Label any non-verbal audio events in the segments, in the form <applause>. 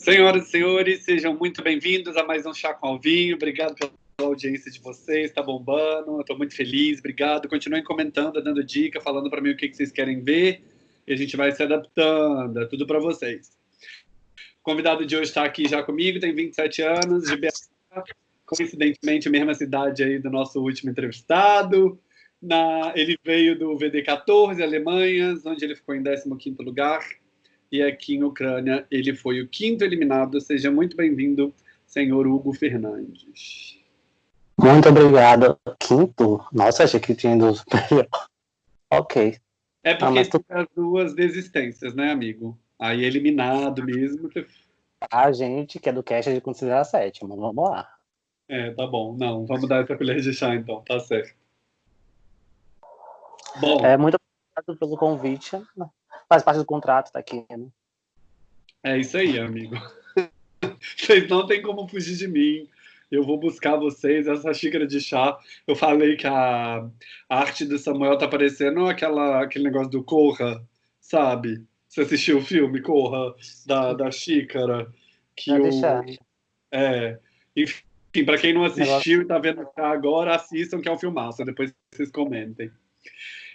Senhoras e senhores, sejam muito bem-vindos a mais um Chá com Alvinho. Obrigado pela audiência de vocês, está bombando, estou muito feliz, obrigado. Continuem comentando, dando dica, falando para mim o que, que vocês querem ver e a gente vai se adaptando, é tudo para vocês. O convidado de hoje está aqui já comigo, tem 27 anos, de BH, coincidentemente a mesma cidade aí do nosso último entrevistado. Na, ele veio do VD14, Alemanha, onde ele ficou em 15º lugar e aqui em Ucrânia ele foi o quinto eliminado. Seja muito bem-vindo, senhor Hugo Fernandes. Muito obrigado. Quinto? Nossa, achei que tinha ido <laughs> ok. É porque ah, tu... as duas desistências, né, amigo? Aí eliminado mesmo. A gente que é do cast de considerar sétimo, vamos lá. É, tá bom. Não, vamos dar essa colher de chá então, tá certo. Bom. É, muito obrigado pelo convite faz parte do contrato, tá aqui, né? É isso aí, amigo. <laughs> Vocês não tem como fugir de mim. Eu vou buscar vocês, essa xícara de chá. Eu falei que a, a arte do Samuel tá parecendo aquela, aquele negócio do Corra, sabe? Você assistiu o filme Corra, da, da xícara? Que o, é, enfim, para quem não assistiu e tá vendo agora, assistam que é um filmaço, depois vocês comentem.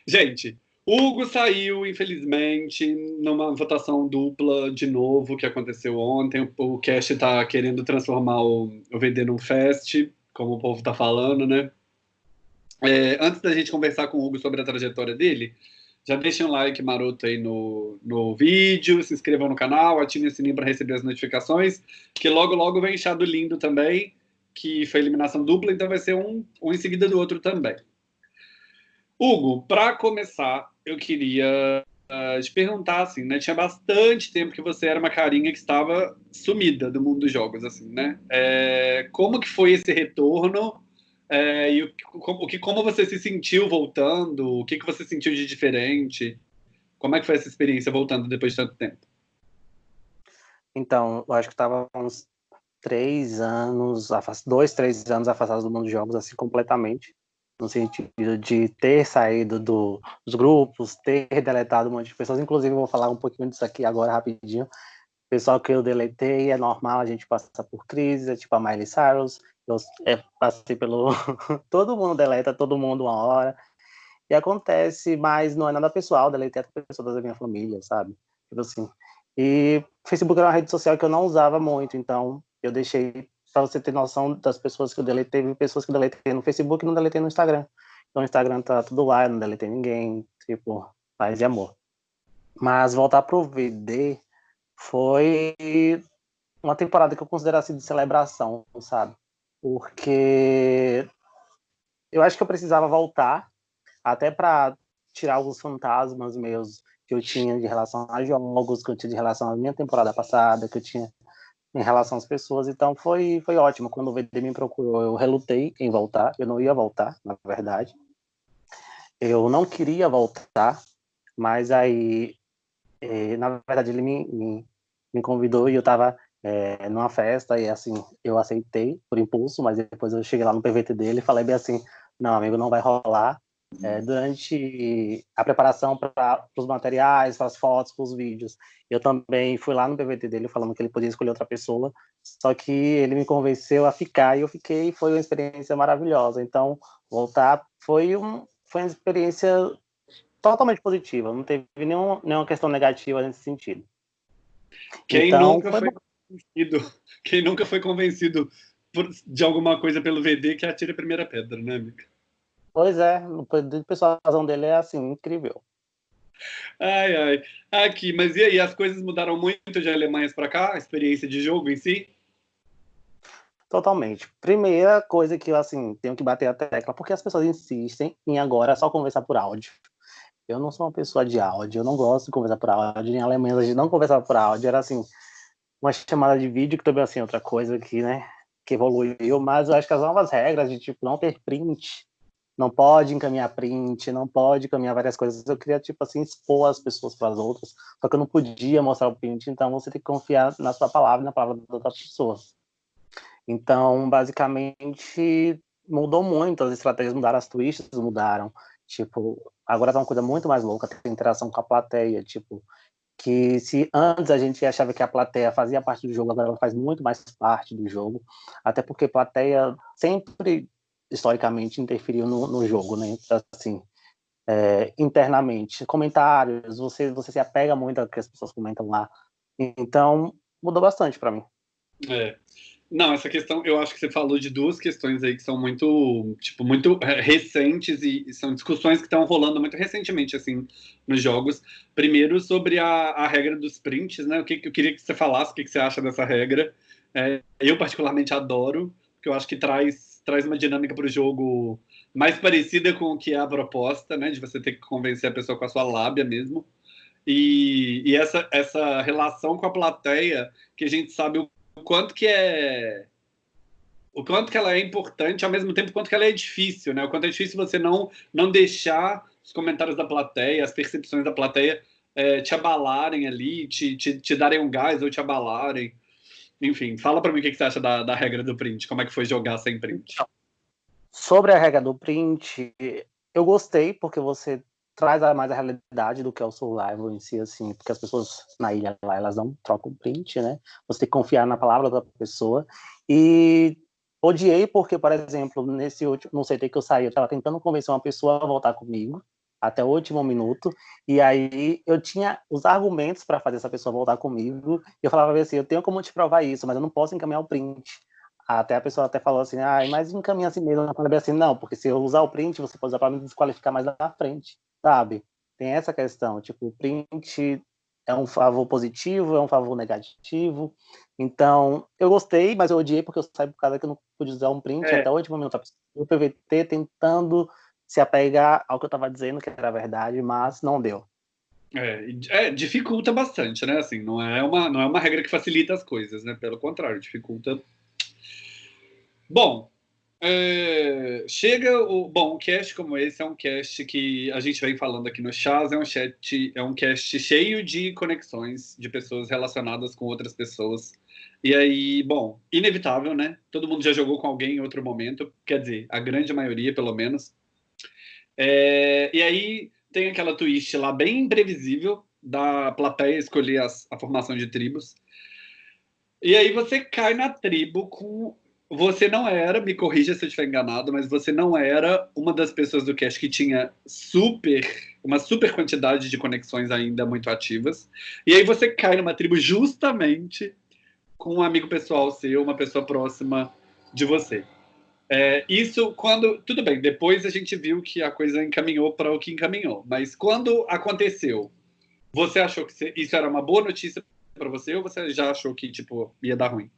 Gente, Hugo saiu, infelizmente, numa votação dupla de novo que aconteceu ontem. O Cash está querendo transformar o, o VD num fest, como o povo está falando, né? É, antes da gente conversar com o Hugo sobre a trajetória dele, já deixem um like maroto aí no, no vídeo, se inscrevam no canal, ativem o sininho para receber as notificações, que logo, logo vem Chado Lindo também, que foi eliminação dupla, então vai ser um, um em seguida do outro também. Hugo, para começar, eu queria uh, te perguntar, assim, né? Tinha bastante tempo que você era uma carinha que estava sumida do mundo dos jogos, assim, né? É, como que foi esse retorno? É, e o, o, que, como você se sentiu voltando? O que, que você sentiu de diferente? Como é que foi essa experiência voltando depois de tanto tempo? Então, eu acho que estava uns três anos, dois, três anos afastados do mundo dos jogos, assim, completamente no sentido de ter saído do, dos grupos, ter deletado um monte de pessoas. Inclusive, vou falar um pouquinho disso aqui agora rapidinho. Pessoal que eu deletei, é normal a gente passar por crise, é tipo a Miley Cyrus, eu é, passei pelo... <laughs> todo mundo deleta, todo mundo uma hora. E acontece, mas não é nada pessoal, deletei até pessoas da minha família, sabe? Tipo assim. E Facebook era uma rede social que eu não usava muito, então eu deixei para você ter noção das pessoas que eu deletei, teve pessoas que eu deletei no Facebook e não deletei no Instagram. Então o Instagram tá tudo lá, eu não deletei ninguém, tipo, paz e amor. Mas voltar pro VD foi uma temporada que eu considero assim de celebração, sabe? Porque eu acho que eu precisava voltar até para tirar alguns fantasmas meus que eu tinha de relação a jogos, que eu tinha de relação à minha temporada passada, que eu tinha em relação às pessoas, então foi, foi ótimo. Quando o VD me procurou, eu relutei em voltar, eu não ia voltar, na verdade. Eu não queria voltar, mas aí, eh, na verdade, ele me, me, me, convidou e eu estava eh, numa festa e assim, eu aceitei por impulso, mas depois eu cheguei lá no PVT dele e falei bem assim, não, amigo, não vai rolar, é, durante a preparação para os materiais, para as fotos, para os vídeos. Eu também fui lá no PVT dele falando que ele podia escolher outra pessoa, só que ele me convenceu a ficar e eu fiquei, foi uma experiência maravilhosa. Então, voltar foi, um, foi uma experiência totalmente positiva, não teve nenhum, nenhuma questão negativa nesse sentido. Quem então, nunca foi, foi convencido, quem nunca foi convencido por, de alguma coisa pelo VD que atire a primeira pedra, né, amiga? Pois é, o persuasão dele é assim, incrível. Ai, ai. Aqui, mas e aí, as coisas mudaram muito de Alemanha para cá? A experiência de jogo em si? Totalmente. Primeira coisa que eu, assim, tenho que bater a tecla, porque as pessoas insistem em agora só conversar por áudio. Eu não sou uma pessoa de áudio, eu não gosto de conversar por áudio. Em Alemanha a gente não conversava por áudio, era assim, uma chamada de vídeo, que também assim, outra coisa que, né, que evoluiu, mas eu acho que as novas regras de, tipo, não ter print não pode encaminhar print, não pode encaminhar várias coisas. Eu queria, tipo assim, expor as pessoas para as outras, só que eu não podia mostrar o print, então você tem que confiar na sua palavra e na palavra das outras pessoas. Então, basicamente, mudou muito, as estratégias mudaram, as twists mudaram. Tipo, agora tá uma coisa muito mais louca, tem interação com a plateia, tipo, que se antes a gente achava que a plateia fazia parte do jogo, agora ela faz muito mais parte do jogo, até porque plateia sempre historicamente interferiu no, no jogo, né? Assim, é, internamente, comentários, você você se apega muito ao que as pessoas comentam lá, então mudou bastante para mim. É. Não, essa questão, eu acho que você falou de duas questões aí que são muito, tipo, muito recentes e, e são discussões que estão rolando muito recentemente, assim, nos jogos. Primeiro, sobre a, a regra dos prints, né? O que eu queria que você falasse, o que, que você acha dessa regra. É, eu, particularmente, adoro, porque eu acho que traz, traz uma dinâmica para o jogo mais parecida com o que é a proposta, né? De você ter que convencer a pessoa com a sua lábia mesmo. E, e essa, essa relação com a plateia, que a gente sabe o quanto que é o quanto que ela é importante, ao mesmo tempo quanto que ela é difícil, né? O quanto é difícil você não não deixar os comentários da plateia, as percepções da plateia é, te abalarem ali, te, te, te, darem um gás ou te abalarem. Enfim, fala para mim o que, que, você acha da, da regra do print, como é que foi jogar sem print? Sobre a regra do print, eu gostei porque você traz mais a realidade do que é o survival em si, assim, porque as pessoas na ilha lá, elas não trocam print, né? Você tem que confiar na palavra da pessoa. E odiei porque, por exemplo, nesse último, não sei, que eu saí, eu estava tentando convencer uma pessoa a voltar comigo, até o último minuto, e aí eu tinha os argumentos para fazer essa pessoa voltar comigo, e eu falava assim, eu tenho como te provar isso, mas eu não posso encaminhar o print. Até a pessoa até falou assim, ah, mas encaminha assim mesmo. Eu falei assim, não, porque se eu usar o print, você pode usar para me desqualificar mais na frente sabe? Tem essa questão, tipo, o print é um favor positivo, é um favor negativo. Então, eu gostei, mas eu odiei porque eu saí por causa que eu não pude usar um print é. até o último minuto. O PVT tentando se apegar ao que eu estava dizendo, que era verdade, mas não deu. É, é, dificulta bastante, né? Assim, não é uma não é uma regra que facilita as coisas, né? Pelo contrário, dificulta. Bom, é, chega o. Bom, um cast como esse é um cast que a gente vem falando aqui no Chaz, é um chat, é um cast cheio de conexões de pessoas relacionadas com outras pessoas. E aí, bom, inevitável, né? Todo mundo já jogou com alguém em outro momento, quer dizer, a grande maioria, pelo menos. É, e aí tem aquela twist lá bem imprevisível da plateia escolher as, a formação de tribos. E aí você cai na tribo com você não era, me corrija se eu estiver enganado, mas você não era uma das pessoas do cast que tinha super, uma super quantidade de conexões ainda muito ativas. E aí você cai numa tribo justamente com um amigo pessoal seu, uma pessoa próxima de você. É, isso quando. Tudo bem, depois a gente viu que a coisa encaminhou para o que encaminhou. Mas quando aconteceu, você achou que isso era uma boa notícia para você ou você já achou que tipo, ia dar ruim?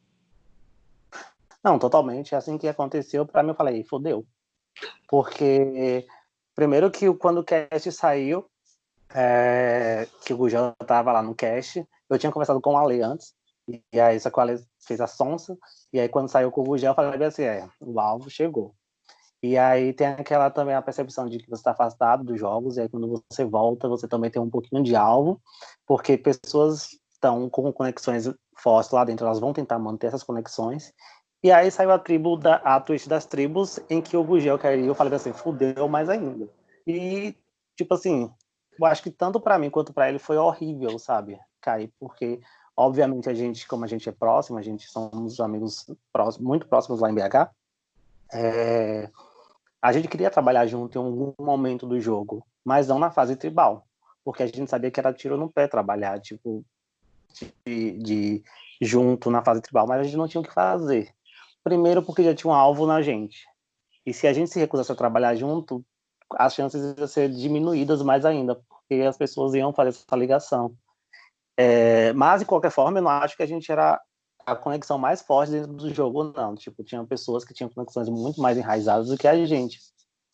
Não, totalmente. Assim que aconteceu, para mim eu falei, fodeu. Porque, primeiro que quando o cast saiu, é, que o Gujão tava lá no cast, eu tinha conversado com o Ale antes, e aí só que o Ale fez a sonsa, e aí quando saiu o Gujão, eu falei assim, é, o alvo chegou. E aí tem aquela também a percepção de que você está afastado dos jogos, e aí quando você volta, você também tem um pouquinho de alvo, porque pessoas estão com conexões fortes lá dentro, elas vão tentar manter essas conexões, e aí saiu a tribo da a twist das tribos em que o Gugel caiu. Eu falei assim, fudeu mais ainda. E tipo assim, eu acho que tanto para mim quanto para ele foi horrível, sabe? Cair, porque obviamente a gente, como a gente é próximo, a gente somos amigos próximos, muito próximos lá em BH. É, a gente queria trabalhar junto em algum momento do jogo, mas não na fase tribal, porque a gente sabia que era tiro no pé trabalhar, tipo, de, de junto na fase tribal, mas a gente não tinha o que fazer. Primeiro, porque já tinha um alvo na gente. E se a gente se recusasse a trabalhar junto, as chances iam ser diminuídas mais ainda, porque as pessoas iam fazer essa ligação. É, mas, de qualquer forma, eu não acho que a gente era a conexão mais forte dentro do jogo, não. Tipo, tinha pessoas que tinham conexões muito mais enraizadas do que a gente.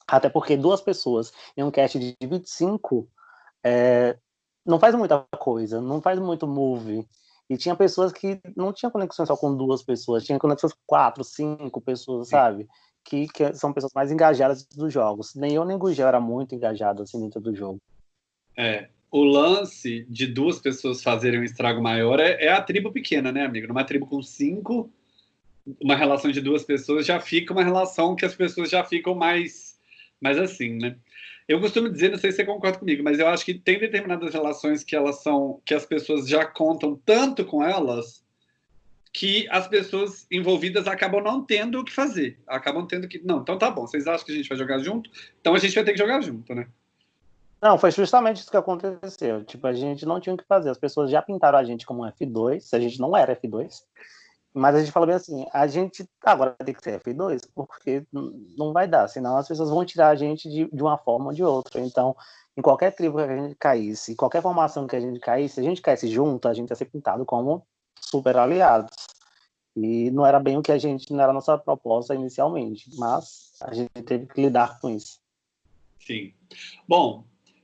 Até porque duas pessoas em um cast de 25 é, não faz muita coisa, não faz muito move. E tinha pessoas que não tinham conexão só com duas pessoas, tinha conexões com quatro, cinco pessoas, sabe? Que, que são pessoas mais engajadas dos jogos. Nem eu nem o Gugel era muito engajado assim dentro do jogo. É, o lance de duas pessoas fazerem um estrago maior é, é, a tribo pequena, né, amigo? Numa tribo com cinco, uma relação de duas pessoas já fica uma relação que as pessoas já ficam mais, mais assim, né? eu costumo dizer, não sei se você concorda comigo, mas eu acho que tem determinadas relações que elas são, que as pessoas já contam tanto com elas, que as pessoas envolvidas acabam não tendo o que fazer. Acabam tendo que. Não, então tá bom, vocês acham que a gente vai jogar junto? Então a gente vai ter que jogar junto, né? Não, foi justamente isso que aconteceu. Tipo, a gente não tinha o que fazer. As pessoas já pintaram a gente como F2, a gente não era F2. Mas a gente falou bem assim, a gente agora tem que ser F2, porque não vai dar, senão as pessoas vão tirar a gente de, de uma forma ou de outra. Então, em qualquer tribo que a gente caísse, em qualquer formação que a gente caísse, se a gente caísse junto, a gente ia ser pintado como super aliados. E não era bem o que a gente, não era a nossa proposta inicialmente, mas a gente teve que lidar com isso. Sim. Bom,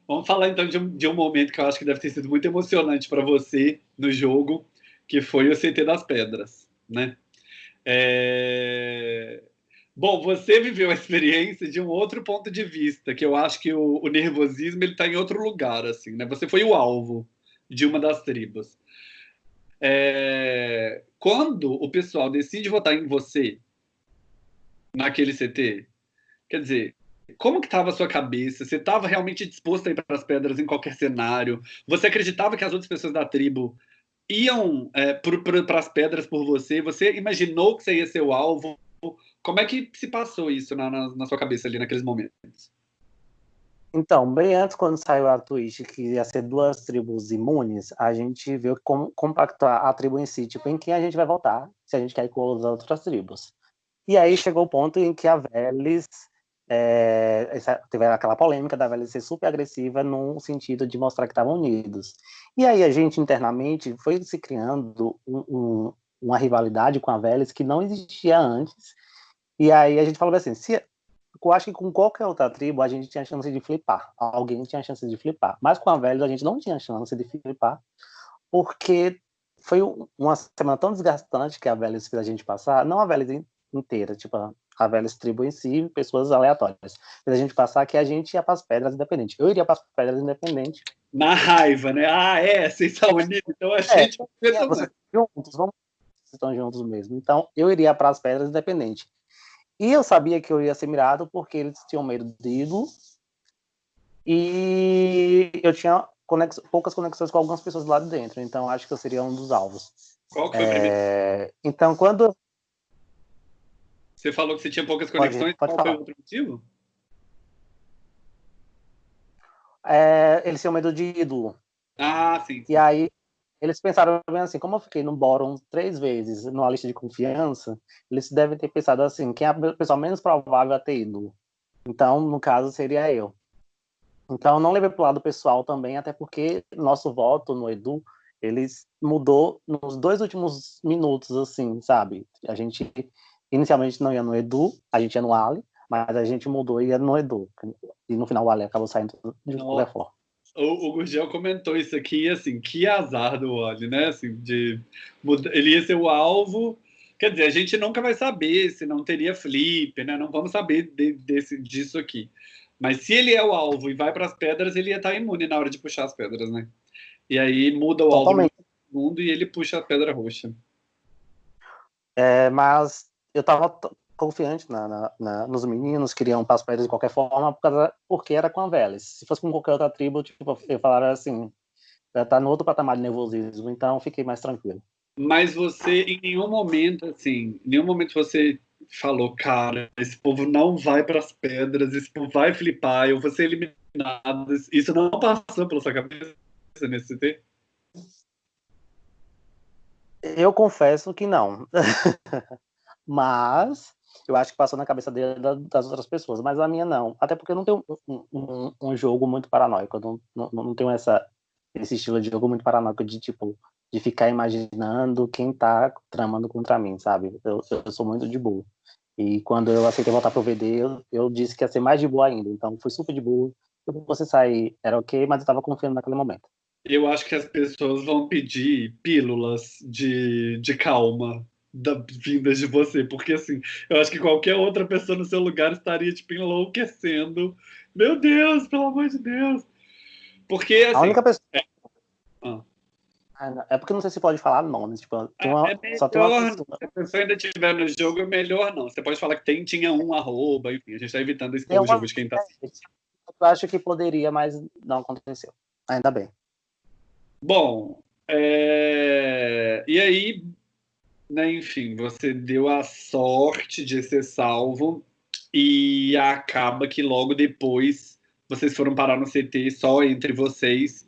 vamos falar então de um, de um momento que eu acho que deve ter sido muito emocionante para você no jogo, que foi o CT das Pedras né? É... Bom, você viveu a experiência de um outro ponto de vista, que eu acho que o, o nervosismo ele está em outro lugar, assim, né? Você foi o alvo de uma das tribos. É... Quando o pessoal decide votar em você naquele CT, quer dizer, como que estava a sua cabeça? Você estava realmente disposto a ir para as pedras em qualquer cenário? Você acreditava que as outras pessoas da tribo iam é, para as pedras por você? Você imaginou que você ia ser o alvo? Como é que se passou isso na, na, na, sua cabeça ali naqueles momentos? Então, bem antes, quando saiu a twist que ia ser duas tribos imunes, a gente viu como compactar a tribo em si, tipo, em quem a gente vai votar, se a gente quer ir com as outras tribos. E aí chegou o ponto em que a Velis é, teve aquela polêmica da velha ser super agressiva no sentido de mostrar que estavam unidos. E aí a gente internamente foi se criando um, um, uma rivalidade com a Vélez que não existia antes. E aí a gente falou assim, se, eu acho que com qualquer outra tribo a gente tinha chance de flipar, alguém tinha chance de flipar, mas com a Vélez a gente não tinha chance de flipar, porque foi uma semana tão desgastante que a Vélez fez a gente passar, não a Vélez inteira, tipo, a velha tribo em si, pessoas aleatórias. Mas a gente passar que a gente ia para as pedras independente. Eu iria para as pedras independente. Na raiva, né? Ah, é, vocês são unidos, então a é, gente. É, vocês juntos, vamos. Vocês estão juntos mesmo. Então, eu iria para as pedras independente. E eu sabia que eu ia ser mirado porque eles tinham medo de ídolo. E eu tinha conex... poucas conexões com algumas pessoas lá de dentro. Então, acho que eu seria um dos alvos. Qual que foi é... Então, quando você falou que você tinha poucas conexões. Pode, pode Qual falar. foi o outro motivo? É, eles tinham medo de ídolo. Ah, sim. E aí eles pensaram bem assim, como eu fiquei no Boron três vezes numa lista de confiança, eles devem ter pensado assim, quem é a pessoa menos provável a ter ídolo? Então, no caso, seria eu. Então, não levei para o lado pessoal também, até porque nosso voto no Edu, eles mudou nos dois últimos minutos, assim, sabe? A gente Inicialmente não ia no Edu, a gente ia no Ali, mas a gente mudou e ia no Edu. E no final o Ali acabou saindo de Lefort. O, o Gurgel comentou isso aqui, assim, que azar do Ali, né? Assim, de, ele ia ser o alvo. Quer dizer, a gente nunca vai saber se não teria flip, né? Não vamos saber de, desse, disso aqui. Mas se ele é o alvo e vai para as pedras, ele ia estar imune na hora de puxar as pedras, né? E aí muda o Totalmente. alvo no mundo e ele puxa a pedra roxa. É, mas eu estava confiante na, na, na, nos meninos, queriam passar para eles de qualquer forma, por causa, porque era com a Vélez. Se fosse com qualquer outra tribo, tipo, eu falaria assim, já tá no outro patamar de nervosismo, então fiquei mais tranquilo. Mas você, em nenhum momento, assim, em nenhum momento você falou, cara, esse povo não vai para as pedras, esse povo vai flipar, eu vou ser eliminado. Isso não passou pela sua cabeça nesse CT? Eu confesso que não. <laughs> Mas eu acho que passou na cabeça dele, das outras pessoas, mas a minha não. Até porque eu não tenho um, um, um jogo muito paranoico, eu não, não, não tenho essa, esse estilo de jogo muito paranoico de tipo de ficar imaginando quem tá tramando contra mim, sabe? Eu, eu sou muito de boa. E quando eu aceitei voltar pro VD, eu, eu, disse que ia ser mais de boa ainda. Então fui super de boa. Você sair era ok, mas eu tava confiando naquele momento. Eu acho que as pessoas vão pedir pílulas de, de calma da, vindas de você, porque assim, eu acho que qualquer outra pessoa no seu lugar estaria tipo enlouquecendo. Meu Deus, pelo amor de Deus. Porque assim, a única pessoa é... Ah. ah é porque não sei se pode falar nomes, tipo, tem uma, é melhor, só tem uma pessoa. Se a pessoa ainda estiver no jogo, é melhor não. Você pode falar que tem, tinha um arroba, enfim, a gente está evitando esse tipo de jogo de quem está acho que poderia, mas não aconteceu. Ainda bem. Bom, é... e aí, né, enfim, você deu a sorte de ser salvo e acaba que logo depois vocês foram parar no CT só entre vocês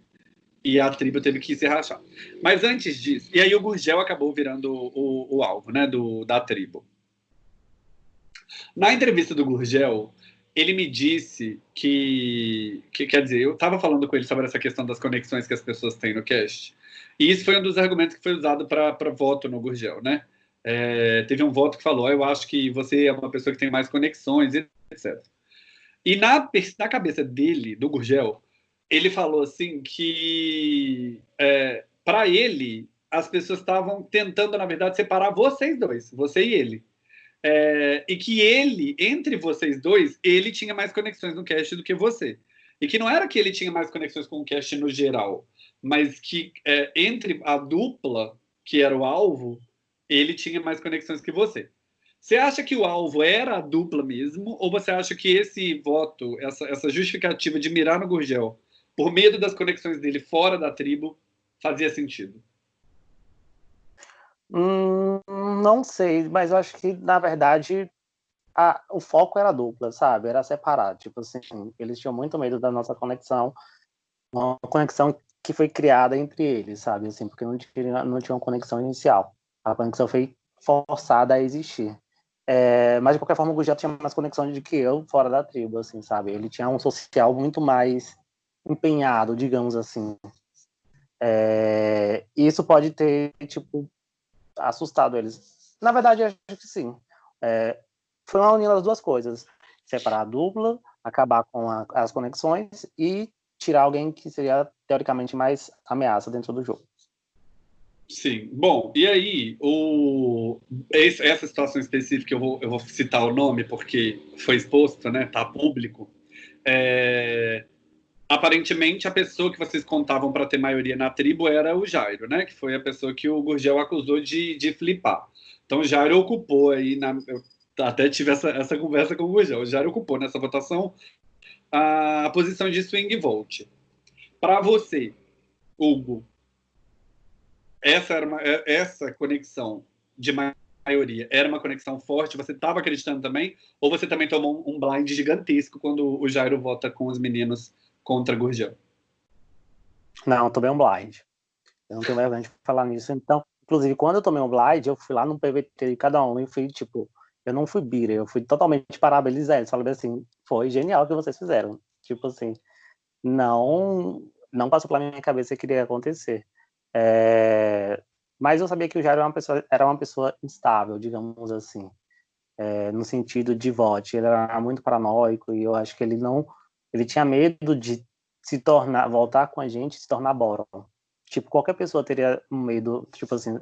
e a tribo teve que se rachar. Mas antes disso, e aí o Gurgel acabou virando o, o alvo, né, do, da tribo. Na entrevista do Gurgel, ele me disse que, que quer dizer, eu estava falando com ele sobre essa questão das conexões que as pessoas têm no cast, e isso foi um dos argumentos que foi usado para voto no Gurgel, né? É, teve um voto que falou, eu acho que você é uma pessoa que tem mais conexões, etc. E na, na cabeça dele, do Gurgel, ele falou assim que é, para ele as pessoas estavam tentando, na verdade, separar vocês dois, você e ele. É, e que ele, entre vocês dois, ele tinha mais conexões no cast do que você. E que não era que ele tinha mais conexões com o cast no geral, mas que é, entre a dupla, que era o alvo, ele tinha mais conexões que você. Você acha que o alvo era a dupla mesmo, ou você acha que esse voto, essa, essa justificativa de mirar no Gurgel, por medo das conexões dele fora da tribo, fazia sentido? Hum, não sei, mas eu acho que, na verdade, a, o foco era dupla, sabe? Era separado. Tipo assim, eles tinham muito medo da nossa conexão, uma conexão que foi criada entre eles, sabe? Assim, porque não tinha, não tinha uma conexão inicial. A conexão foi forçada a existir. É, mas, de qualquer forma, o Gugel tinha mais conexão do que eu fora da tribo, assim, sabe? Ele tinha um social muito mais empenhado, digamos assim. É, isso pode ter, tipo, assustado eles. Na verdade, acho que sim. É, foi uma união das duas coisas. Separar a dupla, acabar com a, as conexões e tirar alguém que seria, teoricamente, mais ameaça dentro do jogo. Sim. Bom, e aí, o... essa situação específica, eu vou, eu vou citar o nome porque foi exposto, né? Tá público. É... Aparentemente, a pessoa que vocês contavam para ter maioria na tribo era o Jairo, né? Que foi a pessoa que o Gurgel acusou de, de flipar. Então, o Jairo ocupou aí, na... eu até tive essa, essa conversa com o Gurgel, o Jairo ocupou nessa votação a posição de swing vote. Para você, Hugo, essa era uma, é, essa conexão de maioria era uma conexão forte? Você estava acreditando também? Ou você também tomou um blind gigantesco quando o Jairo vota com os meninos contra Gurgel? Não, tomei um blind. Eu não tenho vergonha de falar nisso. Então, inclusive, quando eu tomei um blind, eu fui lá no PVT de cada um e fui, tipo, eu não fui bira, eu fui totalmente parabenizar eles. Falei assim, foi genial o que vocês fizeram. Tipo assim, não, não passou pela minha cabeça que iria acontecer. É, mas eu sabia que o Jair era uma pessoa, era uma pessoa instável, digamos assim, é, no sentido de voto. Ele era muito paranoico e eu acho que ele não, ele tinha medo de se tornar, voltar com a gente, se tornar Boron. Tipo, qualquer pessoa teria medo, tipo assim,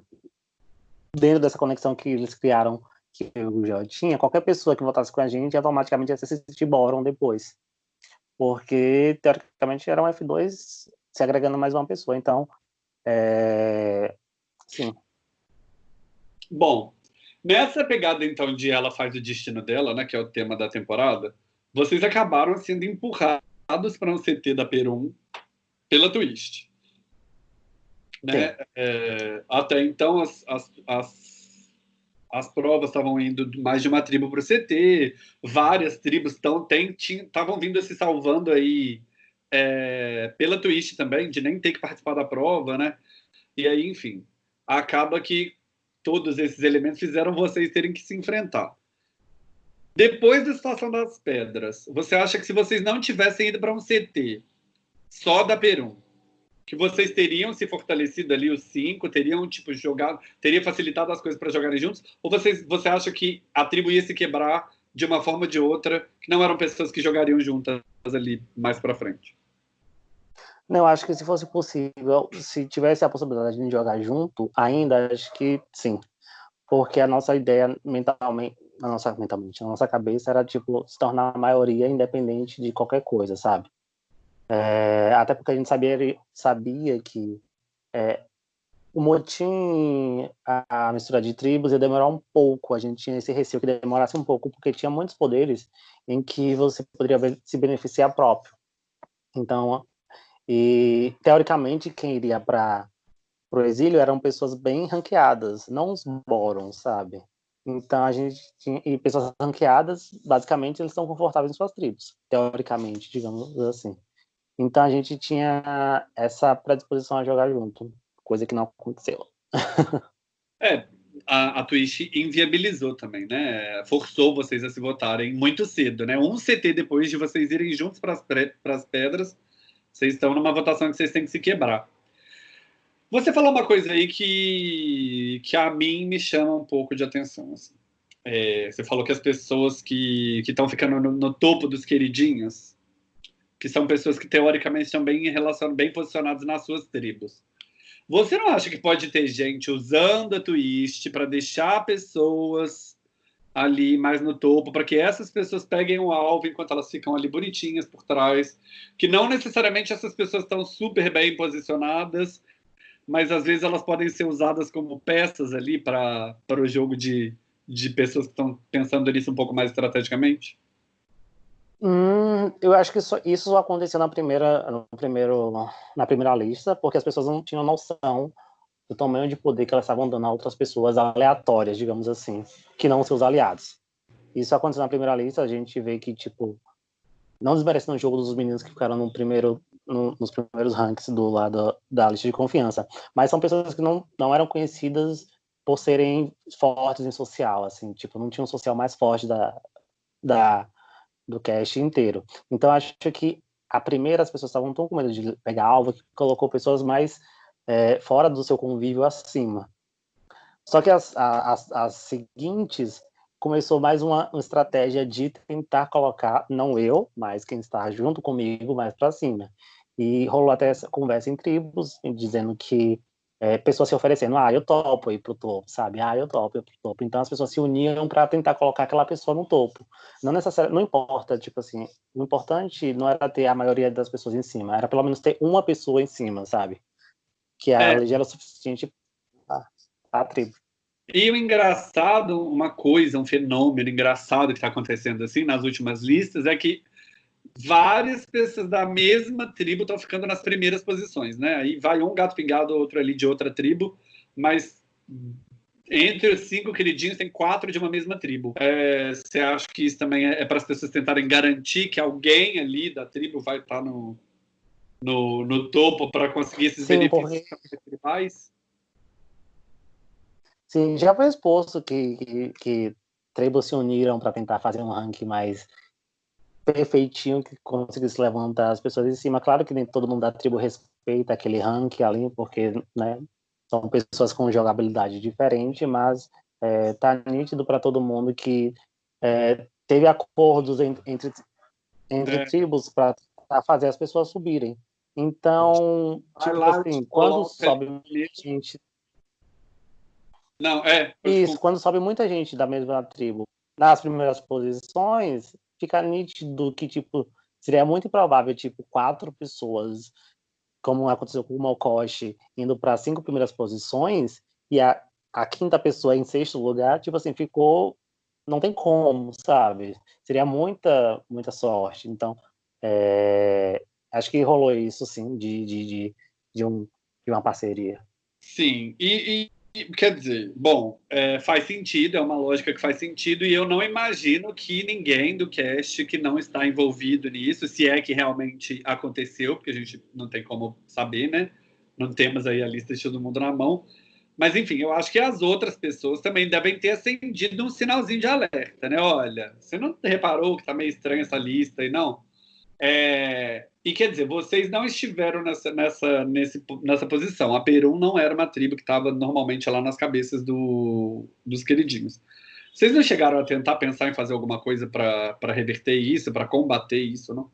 dentro dessa conexão que eles criaram, que o já tinha, qualquer pessoa que voltasse com a gente automaticamente ia se assistir Boron depois. Porque, teoricamente, era um F2 se agregando mais uma pessoa. Então, é... Sim. Bom, nessa pegada então de ela faz o destino dela, né, que é o tema da temporada, vocês acabaram sendo empurrados para um CT da Perum pela Twist. Né? É, até então as, as, as, as provas estavam indo mais de uma tribo para o CT, várias tribos estavam vindo se salvando aí é, pela Twitch também, de nem ter que participar da prova, né? E aí, enfim, acaba que todos esses elementos fizeram vocês terem que se enfrentar. Depois da situação das pedras, você acha que se vocês não tivessem ido para um CT só da Perum, que vocês teriam se fortalecido ali os cinco, teriam tipo jogado, teria facilitado as coisas para jogarem juntos? Ou vocês, você acha que a tribo ia se quebrar de uma forma ou de outra, que não eram pessoas que jogariam juntas ali mais para frente? Não, acho que se fosse possível, se tivesse a possibilidade de jogar junto, ainda acho que sim. Porque a nossa ideia mentalmente, a nossa mentalmente, a nossa cabeça era tipo se tornar a maioria independente de qualquer coisa, sabe? É, até porque a gente sabia, sabia que é, o motim, a, a, mistura de tribos ia demorar um pouco. A gente tinha esse receio que demorasse um pouco, porque tinha muitos poderes em que você poderia se beneficiar próprio Então, e teoricamente quem iria para o exílio eram pessoas bem ranqueadas, não os bórons, sabe? Então a gente tinha e pessoas ranqueadas, basicamente eles estão confortáveis em suas tribos, teoricamente, digamos assim. Então a gente tinha essa predisposição a jogar junto, coisa que não aconteceu. <laughs> é, a, a Twitch inviabilizou também, né? Forçou vocês a se votarem muito cedo, né? Um CT depois de vocês irem juntos para as pedras, vocês estão numa votação que vocês têm que se quebrar. Você falou uma coisa aí que, que a mim me chama um pouco de atenção. Assim. É, você falou que as pessoas que estão ficando no, no, topo dos queridinhos, que são pessoas que teoricamente estão bem, relacion, bem posicionadas nas suas tribos. Você não acha que pode ter gente usando a Twist para deixar pessoas ali mais no topo, para que essas pessoas peguem o alvo enquanto elas ficam ali bonitinhas por trás, que não necessariamente essas pessoas estão super bem posicionadas mas às vezes elas podem ser usadas como peças ali para o jogo de, de pessoas que estão pensando nisso um pouco mais estrategicamente? Hum, eu acho que isso, isso aconteceu na primeira, no primeiro, na primeira lista, porque as pessoas não tinham noção do tamanho de poder que elas estavam dando a outras pessoas aleatórias, digamos assim, que não seus aliados. Isso aconteceu na primeira lista, a gente vê que, tipo, não desmerecendo o jogo dos meninos que ficaram no primeiro no, nos primeiros ranks do lado da lista de confiança. Mas são pessoas que não, não eram conhecidas por serem fortes em social, assim, tipo, não tinham um social mais forte da, da, do cast inteiro. Então, acho que a primeira, as pessoas estavam tão com medo de pegar alvo que colocou pessoas mais é, fora do seu convívio acima. Só que as, as, as seguintes começou mais uma, uma, estratégia de tentar colocar, não eu, mas quem está junto comigo, mais para cima. E rolou até essa conversa em tribos, dizendo que é, pessoas se oferecendo, ah, eu topo ir pro topo, sabe? Ah, eu topo pro topo. Então as pessoas se uniam para tentar colocar aquela pessoa no topo. Não necessariamente, não importa, tipo assim, o importante não era ter a maioria das pessoas em cima, era pelo menos ter uma pessoa em cima, sabe? Que a é. era o suficiente para a tribo. E o engraçado, uma coisa, um fenômeno engraçado que está acontecendo assim nas últimas listas é que várias pessoas da mesma tribo estão ficando nas primeiras posições, né? Aí vai um gato pingado, outro ali de outra tribo, mas entre os cinco queridinhos tem quatro de uma mesma tribo. É, você acha que isso também é, é para as pessoas tentarem garantir que alguém ali da tribo vai estar tá no, no, no topo para conseguir esses Sim, benefícios tribais? Sim, já foi exposto que, que, que tribos se uniram para tentar fazer um ranking mais perfeitinho que conseguisse levantar as pessoas em cima. Claro que nem todo mundo da tribo respeita aquele rank ali, porque né, são pessoas com jogabilidade diferente, mas é, tá nítido para todo mundo que é, teve acordos entre, entre, entre é. tribos para fazer as pessoas subirem. Então, tipo lá, assim, quando sobe muita gente. Não, é. Isso, quando sobe muita gente da mesma tribo nas primeiras posições, fica nítido que, tipo, seria muito improvável, tipo, quatro pessoas, como aconteceu com o Mokoshi, indo para cinco primeiras posições, e a, a quinta pessoa em sexto lugar, tipo assim, ficou. Não tem como, sabe? Seria muita, muita sorte. Então, é, acho que rolou isso, sim, de, de, de, de, um, de uma parceria. Sim, e, Quer dizer, bom, é, faz sentido, é uma lógica que faz sentido, e eu não imagino que ninguém do cast que não está envolvido nisso, se é que realmente aconteceu, porque a gente não tem como saber, né? Não temos aí a lista de todo mundo na mão. Mas, enfim, eu acho que as outras pessoas também devem ter acendido um sinalzinho de alerta, né? Olha, você não reparou que está meio estranha essa lista aí, não? É, e quer dizer, vocês não estiveram nessa, nessa, nesse, nessa posição. A Peru não era uma tribo que estava normalmente lá nas cabeças do, dos queridinhos. Vocês não chegaram a tentar pensar em fazer alguma coisa para reverter isso, para combater isso, não?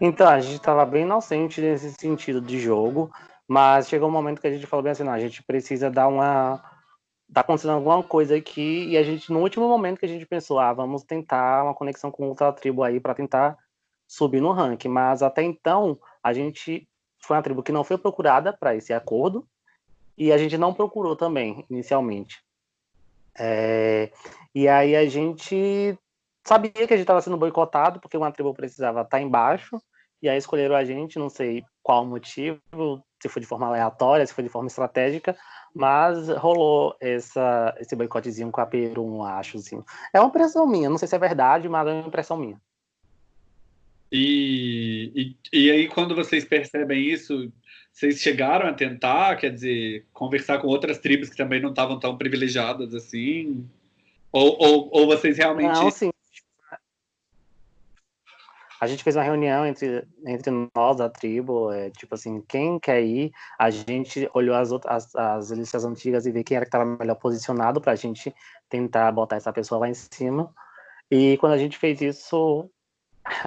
Então, a gente estava bem inocente nesse sentido de jogo, mas chegou um momento que a gente falou bem assim, não, a gente precisa dar uma tá acontecendo alguma coisa aqui e a gente no último momento que a gente pensou, ah, vamos tentar uma conexão com outra tribo aí para tentar subir no ranking, mas até então a gente foi uma tribo que não foi procurada para esse acordo e a gente não procurou também inicialmente. É, e aí a gente sabia que a gente estava sendo boicotado porque uma tribo precisava estar tá embaixo, e aí escolheram a gente, não sei qual motivo, se foi de forma aleatória, se foi de forma estratégica, mas rolou essa, esse boicotezinho com a Peru, acho, assim. É uma impressão minha, não sei se é verdade, mas é uma impressão minha. E, e, e aí, quando vocês percebem isso, vocês chegaram a tentar, quer dizer, conversar com outras tribos que também não estavam tão privilegiadas assim? Ou, ou, ou vocês realmente. Não, sim. A gente fez uma reunião entre, entre nós da tribo, é, tipo assim, quem quer ir, a gente olhou as, outras, as, as listas antigas e viu quem era que estava melhor posicionado para a gente tentar botar essa pessoa lá em cima. E quando a gente fez isso,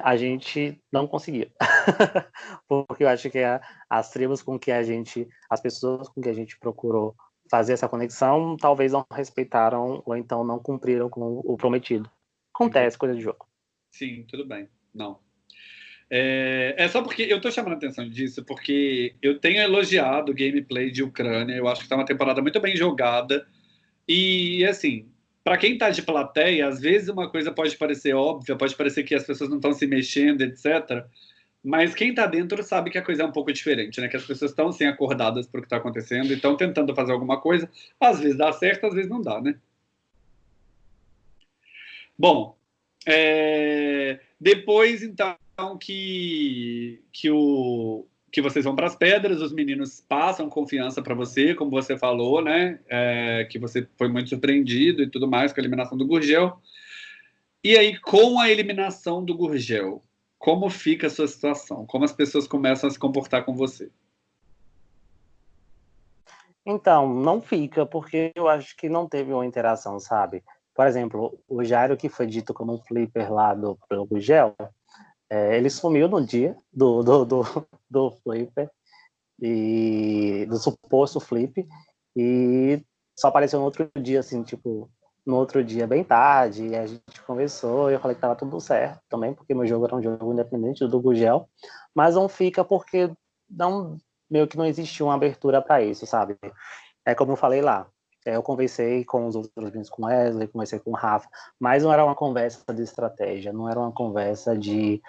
a gente não conseguia. <laughs> Porque eu acho que a, as tribos com que a gente, as pessoas com que a gente procurou fazer essa conexão, talvez não respeitaram ou então não cumpriram com o prometido. Acontece, coisa de jogo. Sim, tudo bem. Não. É, é, só porque eu tô chamando a atenção disso, porque eu tenho elogiado o gameplay de Ucrânia, eu acho que tá uma temporada muito bem jogada. E assim, para quem tá de plateia, às vezes uma coisa pode parecer óbvia, pode parecer que as pessoas não estão se mexendo, etc. Mas quem tá dentro sabe que a coisa é um pouco diferente, né? Que as pessoas estão assim acordadas para o que está acontecendo e estão tentando fazer alguma coisa. Às vezes dá certo, às vezes não dá, né? Bom, é... depois então que, que, o, que vocês vão para as pedras, os meninos passam confiança para você, como você falou, né? É, que você foi muito surpreendido e tudo mais com a eliminação do Gurgel. E aí, com a eliminação do Gurgel, como fica a sua situação? Como as pessoas começam a se comportar com você? Então, não fica, porque eu acho que não teve uma interação, sabe? Por exemplo, o Jairo, que foi dito como um flipper lá do, do Gurgel, é, ele sumiu no dia do, do, do, do flipper, e, do suposto flip, e só apareceu no outro dia, assim, tipo, no outro dia bem tarde, e a gente conversou, e eu falei que tava tudo certo também, porque meu jogo era um jogo independente do Gugel, mas não fica porque não, meio que não existiu uma abertura para isso, sabe? É como eu falei lá, é, eu conversei com os outros meninos, com Wesley, conversei com o Rafa, mas não era uma conversa de estratégia, não era uma conversa de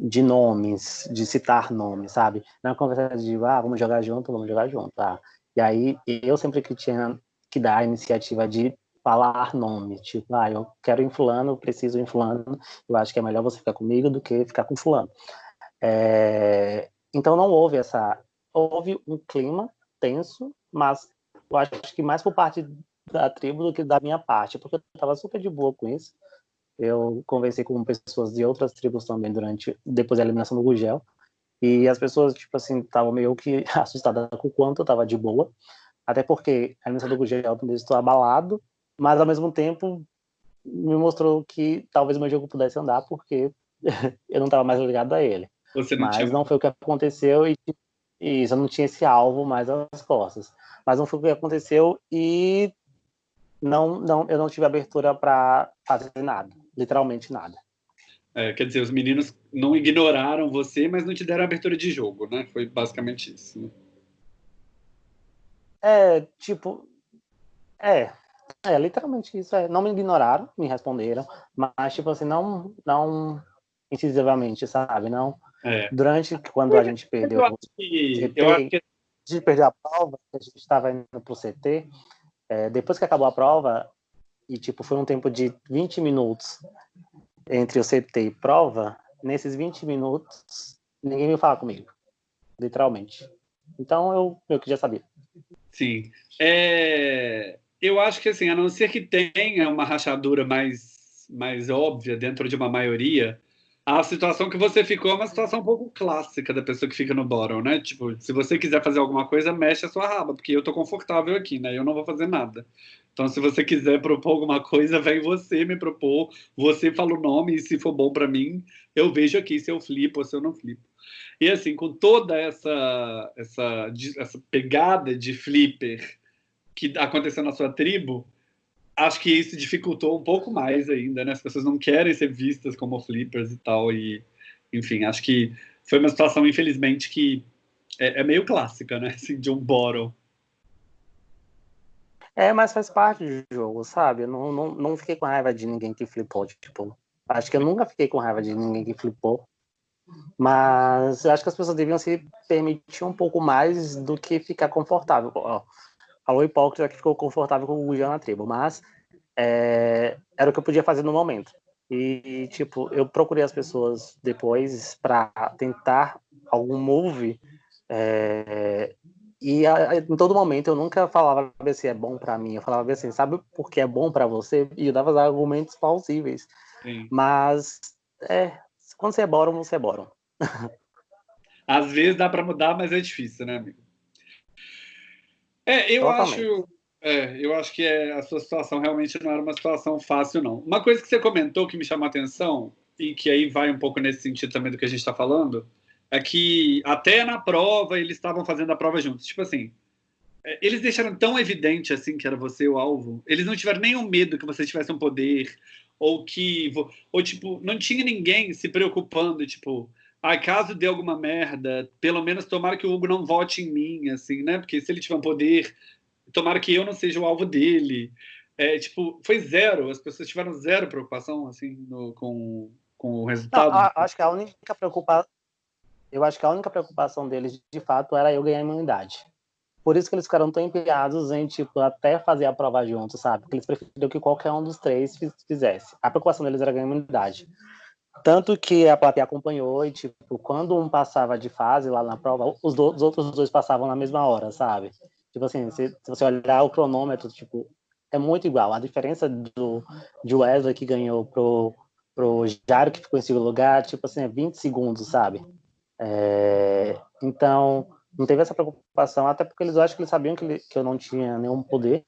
de nomes, de citar nomes, sabe? Não é conversa de, ah, vamos jogar junto, vamos jogar junto, tá? E aí, eu sempre que tinha que dar a iniciativa de falar nome, tipo, ah, eu quero em fulano, preciso em fulano, eu acho que é melhor você ficar comigo do que ficar com fulano. É... Então não houve essa, houve um clima tenso, mas eu acho que mais por parte da tribo do que da minha parte, porque eu estava super de boa com isso, eu conversei com pessoas de outras tribos também durante depois da eliminação do Gugel. E as pessoas, tipo assim, estavam meio que <laughs> assustadas com o quanto eu estava de boa. Até porque a eliminação do Gugel também estou abalado, mas ao mesmo tempo me mostrou que talvez meu jogo pudesse andar porque <laughs> eu não estava mais ligado a ele. Não mas tinha... não foi o que aconteceu e, e isso, eu não tinha esse alvo mais às costas. Mas não foi o que aconteceu e não, não, eu não tive abertura para fazer nada literalmente nada. É, quer dizer, os meninos não ignoraram você, mas não te deram abertura de jogo, né? Foi basicamente isso. Né? É, tipo. É. É, literalmente isso. É. Não me ignoraram, me responderam, mas, tipo assim, não, não incisivamente, sabe? Não. É. Durante quando a gente perdeu. Eu acho que, eu acho que... A gente perdeu a prova, a gente estava indo pro CT. É, depois que acabou a prova, e tipo foi um tempo de 20 minutos entre o CT e prova, nesses 20 minutos ninguém veio falar comigo, literalmente. Então eu eu que já sabia. Sim. É, eu acho que assim, a não ser que tenha uma rachadura mais mais óbvia dentro de uma maioria, a situação que você ficou é uma situação um pouco clássica da pessoa que fica no bottom, né? Tipo, se você quiser fazer alguma coisa, mexe a sua raba, porque eu tô confortável aqui, né? Eu não vou fazer nada. Então, se você quiser propor alguma coisa, vem você me propor, você fala o nome, e se for bom para mim, eu vejo aqui se eu flipo ou se eu não flipo. E assim, com toda essa, essa, essa pegada de flipper que aconteceu na sua tribo, acho que isso dificultou um pouco mais ainda, né? As pessoas não querem ser vistas como flippers e tal, e enfim, acho que foi uma situação, infelizmente, que é, é meio clássica, né? <laughs> Assim, de um bottle. É, mas faz parte do jogo, sabe? Eu não, não, não fiquei com raiva de ninguém que flipou, tipo, Acho que eu nunca fiquei com raiva de ninguém que flipou. Mas acho que as pessoas deviam se permitir um pouco mais do que ficar confortável. Falou hipócrita que ficou confortável com o Guja na tribo, mas é, era o que eu podia fazer no momento. E, tipo, eu procurei as pessoas depois para tentar algum move. É, e a, em todo momento eu nunca falava se é bom para mim. Eu falava assim, sabe por que é bom para você? E eu dava argumentos plausíveis. Sim. Mas, é, quando você é bórum, você é bórum. Às vezes dá para mudar, mas é difícil, né, amigo? É, eu Totalmente. acho é, eu acho que é, a sua situação realmente não era uma situação fácil, não. Uma coisa que você comentou que me chamou a atenção, e que aí vai um pouco nesse sentido também do que a gente está falando, é que até na prova eles estavam fazendo a prova juntos. Tipo assim, é, eles deixaram tão evidente assim que era você o alvo. Eles não tiveram nenhum medo que você tivesse um poder ou que ou tipo não tinha ninguém se preocupando tipo ah, caso dê alguma merda, pelo menos tomara que o Hugo não vote em mim, assim, né? Porque se ele tiver um poder, tomara que eu não seja o alvo dele. É, tipo, foi zero, as pessoas tiveram zero preocupação, assim, no, com, com o resultado. Não, acho que a única preocupação, eu acho que a única preocupação deles, de fato, era eu ganhar imunidade. Por isso que eles ficaram tão empenhados em, tipo, até fazer a prova junto, sabe? Porque eles preferiam que qualquer um dos três fizesse. A preocupação deles era ganhar imunidade. Tanto que a plateia acompanhou e, tipo, quando um passava de fase lá na prova, os, do, os outros dois passavam na mesma hora, sabe? Tipo assim, se, se, você olhar o cronômetro, tipo, é muito igual. A diferença do de Wesley que ganhou pro, pro Jairo que ficou em segundo lugar, tipo assim, é 20 segundos, sabe? É, então, não teve essa preocupação, até porque eles acham que eles sabiam que, ele, que eu não tinha nenhum poder.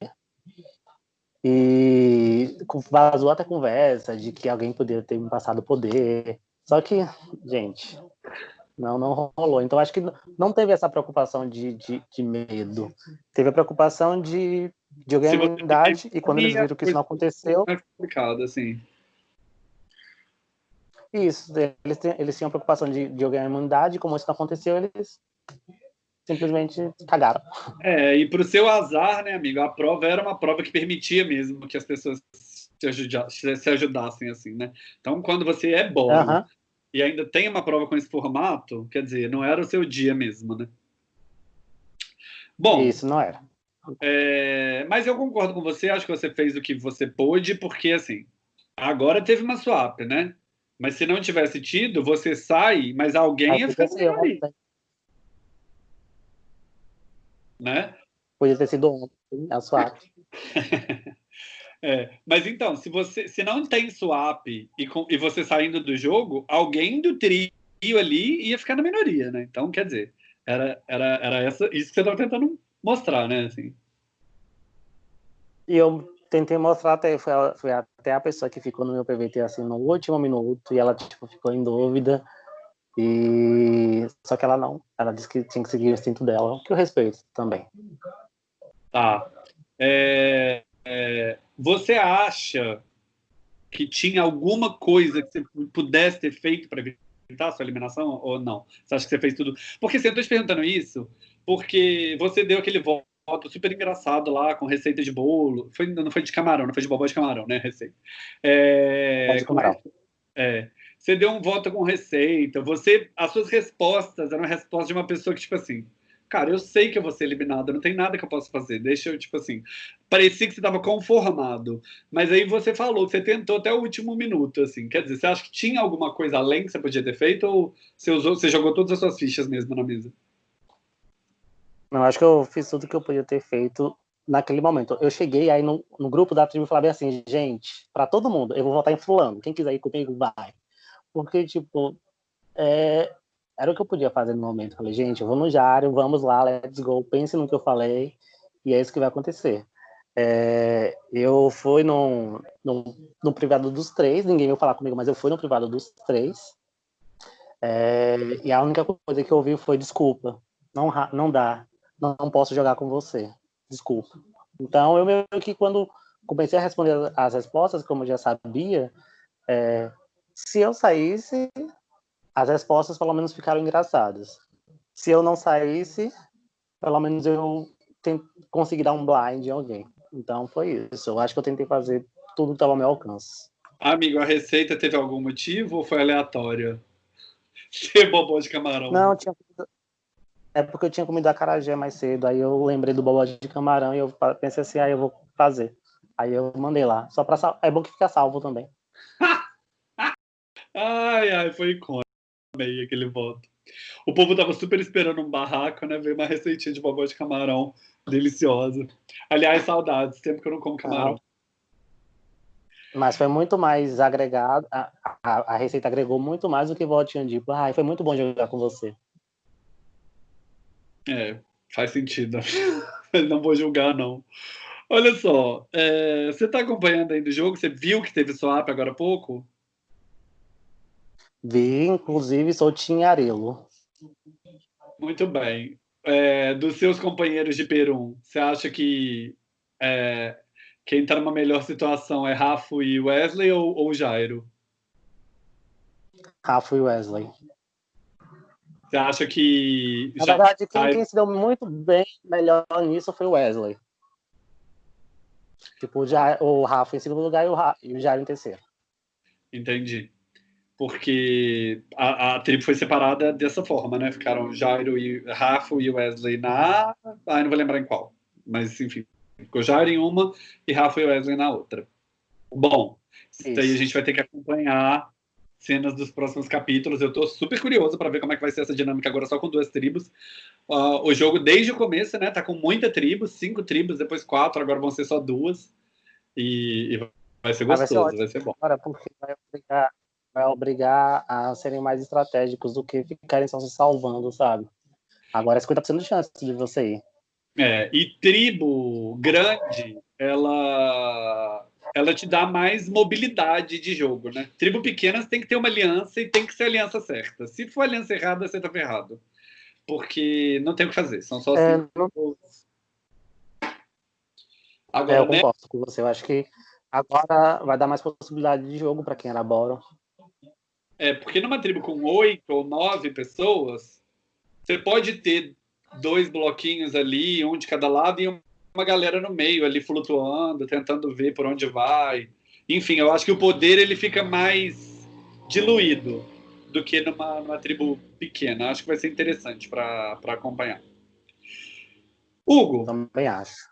E vazou até conversa de que alguém poderia ter me passado poder. Só que, gente, não, não rolou. Então, acho que não teve essa preocupação de, de, de medo. Teve a preocupação de, de organidade, e quando eles viram que isso não aconteceu... É complicado, assim. Isso, eles, eles tinham preocupação de, de ganhar imunidade, como isso não aconteceu, eles simplesmente cagaram. É, e para o seu azar, né, amigo, a prova era uma prova que permitia mesmo que as pessoas se, ajudassem, se ajudassem assim, né? Então, quando você é bom, e ainda tem uma prova com esse formato, quer dizer, não era o seu dia mesmo, né? Bom. Isso não era. É, mas eu concordo com você, acho que você fez o que você pôde, porque assim, agora teve uma swap, né? Mas se não tivesse tido, você sai, mas alguém ia ficar sem. Né? Podia ter sido ontem, a swap. <laughs> É, mas então, se você se não tem swap e, com, e você saindo do jogo, alguém do trio ali ia ficar na minoria, né? Então, quer dizer, era, era, era essa, isso que você estava tentando mostrar, né? Assim. E eu tentei mostrar até, foi, foi até a pessoa que ficou no meu PVT assim no último minuto e ela tipo, ficou em dúvida. E só que ela não, ela disse que tinha que seguir o instinto dela, que eu respeito também. Tá. É, é, você acha que tinha alguma coisa que você pudesse ter feito para evitar a sua eliminação ou não? Você acha que você fez tudo? Porque assim, eu estou te perguntando isso porque você deu aquele voto super engraçado lá com receita de bolo. Foi, não foi de camarão, não foi de bobó de camarão, né? Receita. É, de camarão. É, você deu um voto com receita. Você, as suas respostas eram respostas de uma pessoa que, tipo assim, cara, eu sei que eu vou ser eliminado, não tem nada que eu possa fazer. Deixa eu, tipo assim, parecia que você estava conformado. Mas aí você falou você tentou até o último minuto, assim. Quer dizer, você acha que tinha alguma coisa além que você podia ter feito ou você, usou, você jogou todas as suas fichas mesmo na mesa? Não, acho que eu fiz tudo que eu podia ter feito naquele momento. Eu cheguei aí no, no grupo da tribo e falei assim, gente, para todo mundo, eu vou votar em fulano. Quem quiser ir comigo, vai. Porque, tipo, é, era o que eu podia fazer no momento. Falei, gente, eu vou no Jário, vamos lá, let's go, pense no que eu falei, e é isso que vai acontecer. É, eu fui no, no, no, privado dos três, ninguém veio falar comigo, mas eu fui no privado dos três. É, e a única coisa que eu ouvi foi desculpa, não, não dá, não, não posso jogar com você, desculpa. Então eu meio que quando comecei a responder as respostas, como eu já sabia, é, se eu saísse, as respostas pelo menos ficaram engraçadas. Se eu não saísse, pelo menos eu consegui dar um blind em alguém. Então foi isso. Eu acho que eu tentei fazer tudo que estava ao meu alcance. Amigo, a receita teve algum motivo ou foi aleatória? <laughs> Ser bobó de camarão. Não, tinha é porque eu tinha comido a carajé mais cedo, aí eu lembrei do bobó de camarão e eu pensei assim, aí ah, eu vou fazer. Aí eu mandei lá, só para sal... é bom que fica salvo também. Ai, ai, foi icônico. Amei aquele voto. O povo tava super esperando um barraco, né? Veio uma receitinha de bobó de camarão deliciosa. Aliás, saudades, tempo que eu não como camarão. Mas foi muito mais agregado, a, a, a receita agregou muito mais do que votinho de, ah, foi muito bom jogar com você. É, faz sentido. <laughs> não vou julgar, não. Olha só, é, você está acompanhando ainda o jogo? Você viu que teve swap agora há pouco? Vi, inclusive sou Tinharelo. Muito bem. É, dos seus companheiros de Peru, você acha que é, quem está numa melhor situação é Rafa e Wesley ou, ou Jairo? Rafa e Wesley. Você acha que. Na verdade, quem, quem, se deu muito bem, melhor nisso foi o Wesley. Tipo, já, o Rafa em segundo lugar e o, e o Jairo em terceiro. Entendi. Porque a, a tribo foi separada dessa forma, né? Ficaram Jairo e Rafa e Wesley na. Ah, não vou lembrar em qual. Mas, enfim, ficou Jairo em uma e Rafa e Wesley na outra. Bom, isso. aí a gente vai ter que acompanhar cenas dos próximos capítulos. Eu estou super curioso para ver como é que vai ser essa dinâmica agora só com duas tribos. Uh, o jogo, desde o começo, né, tá com muita tribo, cinco tribos, depois quatro, agora vão ser só duas. E, e vai ser gostoso, vai ser, vai ser bom. Agora, porque vai obrigar, vai obrigar a serem mais estratégicos do que ficarem só se salvando, sabe? Agora é 50% de chance de você ir. É, e tribo grande, ela ela te dá mais mobilidade de jogo, né? Tribo pequenas tem que ter uma aliança e tem que ser a aliança certa. Se for aliança errada, você tá ferrado. Porque não tem o que fazer, são só é, cinco. Não... Agora, é, eu né? concordo com você. Eu acho que agora vai dar mais possibilidade de jogo para quem elabora. É, porque numa tribo com oito ou nove pessoas, você pode ter dois bloquinhos ali, um de cada lado, e uma galera no meio ali flutuando, tentando ver por onde vai. Enfim, eu acho que o poder ele fica mais diluído do que numa, numa tribo pequena. Acho que vai ser interessante para acompanhar. Hugo. Também acho.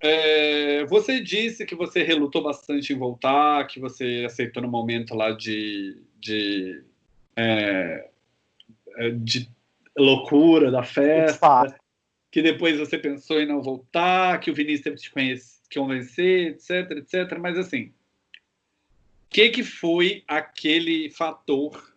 É, você disse que você relutou bastante em voltar, que você aceitou no momento lá de, de, é, é de loucura da festa que depois você pensou em não voltar, que o Vinícius teve que te conhecer, convencer, etc, etc. Mas assim, o que, que foi aquele fator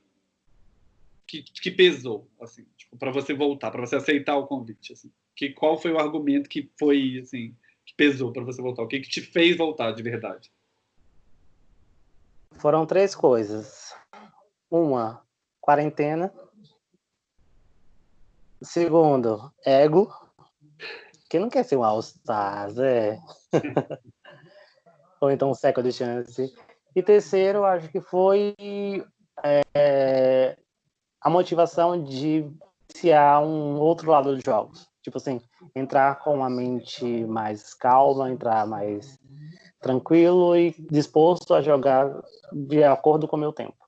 que, que pesou, assim, tipo, para você voltar, para você aceitar o convite, assim? Que, qual foi o argumento que foi, assim, que pesou para você voltar? O que, que te fez voltar de verdade? Foram três coisas. Uma, quarentena. Segundo, ego. Quem não quer ser um All-Stars, é? <laughs> Ou então um second chance. E terceiro, acho que foi é, a motivação de iniciar um outro lado dos jogos. Tipo assim, entrar com a mente mais calma, entrar mais tranquilo e disposto a jogar de acordo com o meu tempo.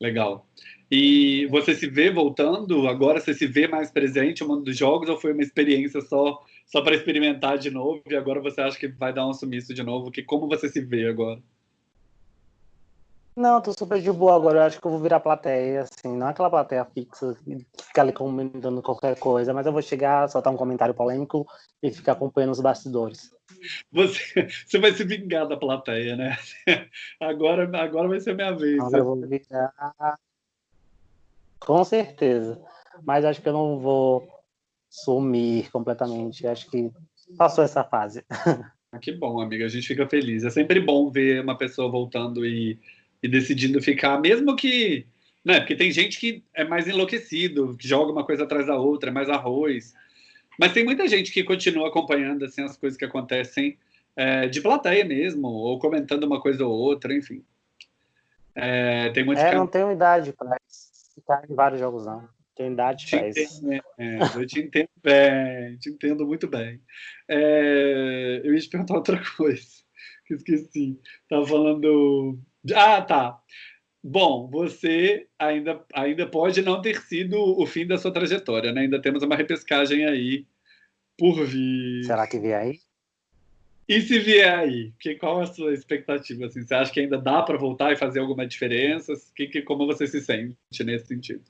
Legal. E você se vê voltando agora? Você se vê mais presente no mundo dos jogos ou foi uma experiência só só para experimentar de novo e agora você acha que vai dar um sumiço de novo? Que como você se vê agora? Não, tô super de boa agora. Eu acho que eu vou virar plateia, assim, não é aquela plateia fixa que fica ali comentando qualquer coisa, mas eu vou chegar, soltar um comentário polêmico e ficar acompanhando os bastidores. Você, <laughs> você vai se vingar da plateia, né? <laughs> Agora, agora vai ser minha vez. Agora eu vou virar com certeza. Mas acho que eu não vou sumir completamente. Acho que passou essa fase. <laughs> Ah, que bom, amiga. A gente fica feliz. É sempre bom ver uma pessoa voltando e, e decidindo ficar, mesmo que. Né, porque tem gente que é mais enlouquecido, que joga uma coisa atrás da outra, é mais arroz. Mas tem muita gente que continua acompanhando assim, as coisas que acontecem é, de plateia mesmo, ou comentando uma coisa ou outra, enfim. É, tem muito é, não tenho idade para ficar em vários jogos, não. Tem idade para isso. É, eu te entendo bem, te entendo muito bem. É, eu ia te perguntar outra <laughs> coisa. que esqueci. Tava falando. Ah, tá. Bom, você ainda, ainda pode não ter sido o fim da sua trajetória, né? Ainda temos uma repescagem aí por vir. Será que vier aí? E se vier aí, que, qual a sua expectativa? Assim, você acha que ainda dá para voltar e fazer alguma diferença? Que, que, como você se sente nesse sentido?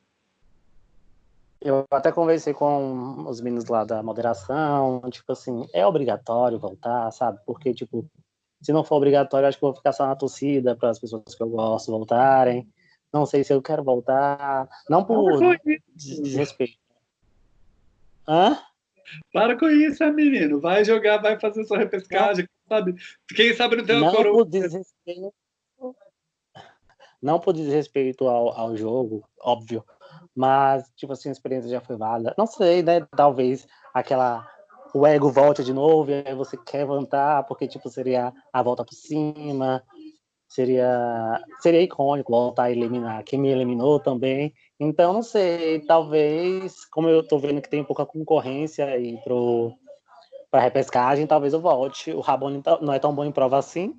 Eu até conversei com os meninos lá da moderação, tipo assim, é obrigatório voltar, sabe? Porque, tipo, se não for obrigatório, acho que vou ficar só na torcida para as pessoas que eu gosto voltarem. Não sei se eu quero voltar, não por desrespeito. Hã? Para com isso, menino. Vai jogar, vai fazer sua repescagem, não. sabe? Quem sabe não tem uma não coroa. Por desrespeito, não por desrespeito ao, ao jogo, óbvio. Mas, tipo assim, a experiência já foi válida. Não sei, né? Talvez aquela. O ego volte de novo e aí você quer voltar, porque, tipo, seria a volta por cima. Seria, seria icônico voltar a eliminar quem me eliminou também. Então, não sei, talvez, como eu tô vendo que tem pouca concorrência aí pro, pra repescagem, talvez eu volte. O Rabone tá, não é tão bom em prova assim.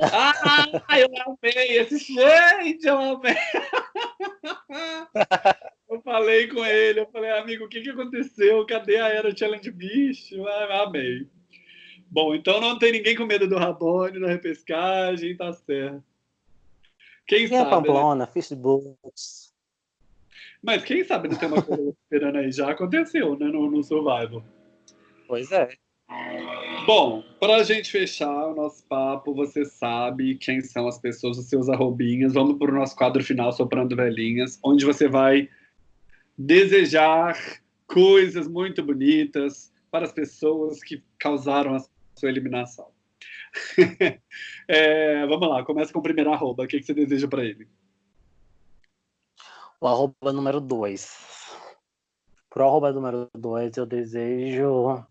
Ah, eu amei esse gente, eu amei. <laughs> Eu falei com ele, eu falei, amigo, o que, que aconteceu? Cadê a Era Challenge Bicho? Ah, amei. Bom, então não tem ninguém com medo do Rabone na repescagem, tá certo. Quem, quem é sabe? É Pamplona, né? Fishbooks. Mas quem sabe não tem uma coisa <laughs> esperando aí? Já aconteceu, né? No, no Survival. Pois é. Bom, para a gente fechar o nosso papo, você sabe quem são as pessoas, os seus arrobinhas. Vamos para o nosso quadro final, Soprando Velhinhas, onde você vai desejar coisas muito bonitas para as pessoas que causaram a sua eliminação. <laughs> é, vamos lá, começa com o primeiro arroba. O que, que você deseja para ele? O arroba número 2. Pro arroba número 2, eu desejo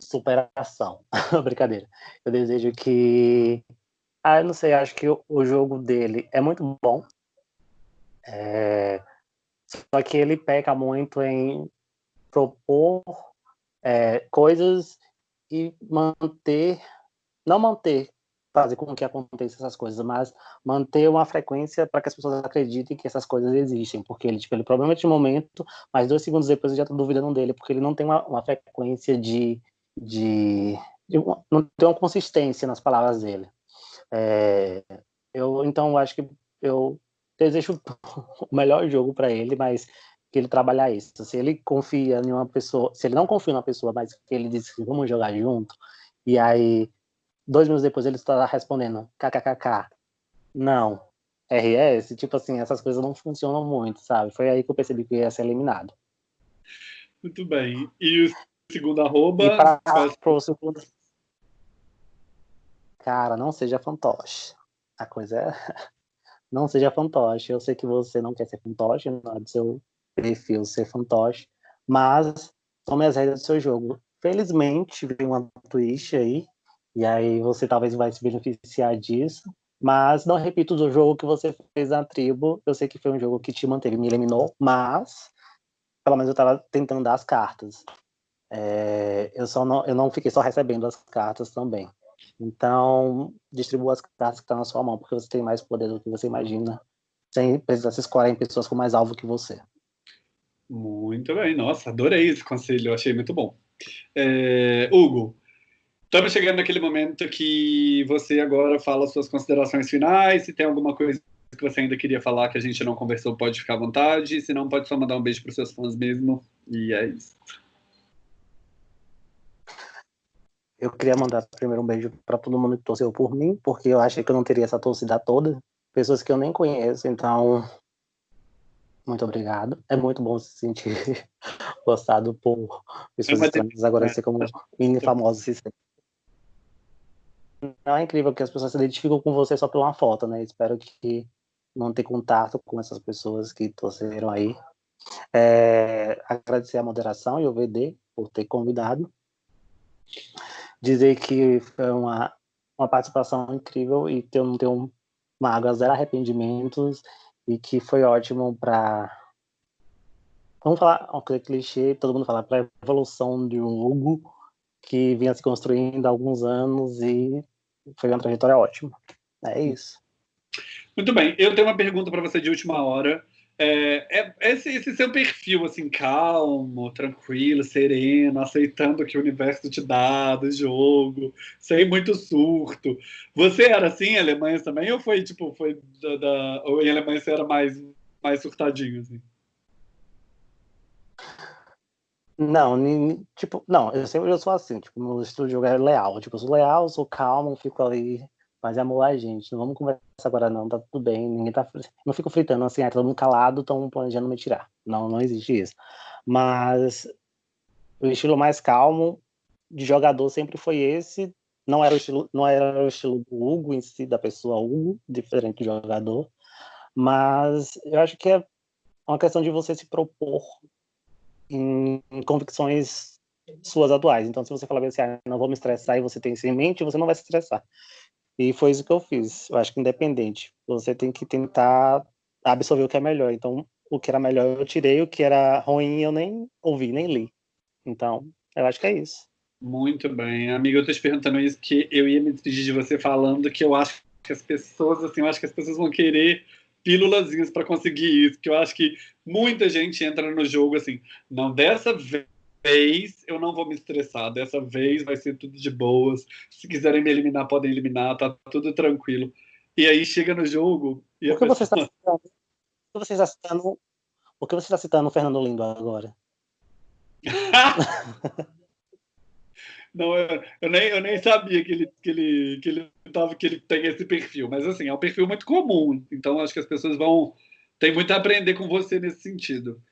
superação. <laughs> Brincadeira. Eu desejo que. Ah, eu não sei, acho que o jogo dele é muito bom. É... Só que ele peca muito em propor é, coisas e manter. Não manter, fazer com que aconteça essas coisas, mas manter uma frequência para que as pessoas acreditem que essas coisas existem, porque ele, tipo, ele problema de momento, mas dois segundos depois eu já estou duvidando dele, porque ele não tem uma, uma frequência de, de, de uma, não tem uma consistência nas palavras dele. É, eu então acho que eu desejo <laughs> o melhor jogo para ele, mas que ele trabalhar isso. Se ele confia em uma pessoa, se ele não confia em uma pessoa, mas que ele diz que vamos jogar junto, e aí dois minutos depois ele está respondendo kkkk, não, RS, tipo assim, essas coisas não funcionam muito, sabe? Foi aí que eu percebi que ia ser eliminado. Muito bem. E o segundo arroba? E para pro segundo... Cara, não seja fantoche. A coisa é... <laughs> não seja fantoche. Eu sei que você não quer ser fantoche, não é do seu perfil ser fantoche, mas tome as regras do seu jogo. Felizmente, veio uma twist aí, e aí você talvez vai se beneficiar disso. Mas não repito do jogo que você fez na tribo. Eu sei que foi um jogo que te manteve, me eliminou, mas pelo menos eu estava tentando dar as cartas. É, eu só não, eu não fiquei só recebendo as cartas também. Então, distribua as cartas que estão tá na sua mão, porque você tem mais poder do que você imagina, sem precisar se escorar em pessoas com mais alvo que você. Muito bem, nossa, adorei esse conselho, achei muito bom. É, Hugo, Estamos chegando naquele momento que você agora fala suas considerações finais. Se tem alguma coisa que você ainda queria falar que a gente não conversou, pode ficar à vontade. Se não, pode só mandar um beijo para os seus fãs mesmo. E é isso. Eu queria mandar primeiro um beijo para todo mundo que torceu por mim, porque eu achei que eu não teria essa torcida toda. Pessoas que eu nem conheço, então. Muito obrigado. É muito bom se sentir <laughs> gostado por pessoas estranhas. Agora, ser como mini famoso se sente não é incrível que as pessoas se identificam com você só por uma foto, né? Espero que não ter contato com essas pessoas que torceram aí. É, agradecer a moderação e o VD por ter convidado. Dizer que foi uma, uma participação incrível e que eu não tenho mágoa, zero arrependimentos e que foi ótimo para vamos falar uma coisa clichê, todo mundo fala para evolução de um Hugo que vinha se construindo há alguns anos e foi uma trajetória ótima. É isso. Muito bem. Eu tenho uma pergunta para você de última hora. É, é, esse, esse, seu perfil, assim, calmo, tranquilo, sereno, aceitando o que o universo te dá do jogo, sem muito surto. Você era assim em Alemanha também, ou foi, tipo, foi da, da, ou em Alemanha você era mais, mais surtadinho, assim? Não, tipo, não, eu sempre eu sou assim, tipo, no estúdio é leal, tipo, eu sou leal, sou calmo, fico ali mas é amor, gente. Não vamos conversar agora, não. Tá tudo bem. Ninguém tá. Não fico fritando assim, ah, todo mundo calado, estão planejando me tirar. Não, não existe isso. Mas o estilo mais calmo de jogador sempre foi esse. Não era o estilo, não era o estilo do Hugo em si, da pessoa Hugo, diferente do jogador. Mas eu acho que é uma questão de você se propor em, em convicções suas atuais. Então, se você falar assim, ah, não vou me estressar e você tem isso em mente, você não vai se estressar. E foi isso que eu fiz. Eu acho que independente, você tem que tentar absorver o que é melhor. Então, o que era melhor eu tirei, o que era ruim eu nem ouvi, nem li. Então, eu acho que é isso. Muito bem. Amiga, eu tô te perguntando isso que eu ia me despedir de você falando que eu acho que as pessoas, assim, eu acho que as pessoas vão querer pílulazinhas para conseguir isso, que eu acho que muita gente entra no jogo assim, não dessa vez vez eu não vou me estressar. Dessa vez vai ser tudo de boas. Se quiserem me eliminar, podem eliminar, tá tudo tranquilo. E aí chega no jogo. E o que pessoa... você está citando? O que você está citando? O que você está citando o Fernando Lindo agora? <laughs> não, eu, eu, nem, eu nem sabia que ele, que, ele, que, ele tava, que ele tem esse perfil. Mas assim, é um perfil muito comum. Então acho que as pessoas vão. Tem muito a aprender com você nesse sentido.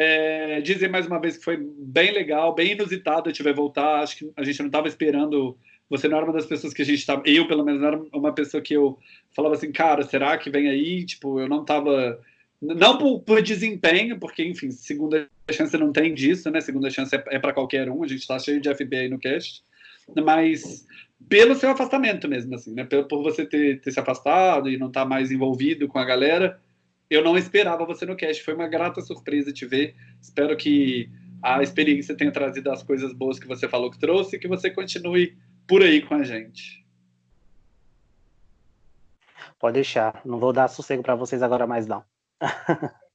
É, dizer mais uma vez que foi bem legal, bem inusitado gente vai voltar. Acho que a gente não estava esperando. Você não era uma das pessoas que a gente estava. Eu, pelo menos, não era uma pessoa que eu falava assim, cara, será que vem aí? Tipo, eu não estava. Não por, por, desempenho, porque, enfim, segunda chance não tem disso, né? Segunda chance é, é para qualquer um. A gente está cheio de FBI no cast. Mas pelo seu afastamento mesmo, assim, né? Por, por você ter, ter se afastado e não estar tá mais envolvido com a galera eu não esperava você no cast. Foi uma grata surpresa te ver. Espero que a experiência tenha trazido as coisas boas que você falou que trouxe e que você continue por aí com a gente. Pode deixar. Não vou dar sossego para vocês agora mais não. <laughs>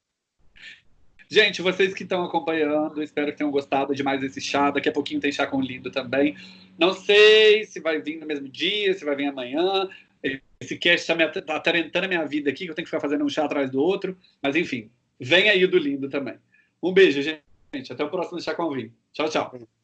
Gente, vocês que estão acompanhando, espero que tenham gostado de mais esse chá. Daqui a pouquinho tem chá com lindo também. Não sei se vai vir no mesmo dia, se vai vir amanhã. Esse cast está tá atarentando a minha vida aqui, que eu tenho que ficar fazendo um chá atrás do outro. Mas enfim, vem aí do lindo também. Um beijo, gente. Até o próximo Chá com Vinho. Tchau, tchau.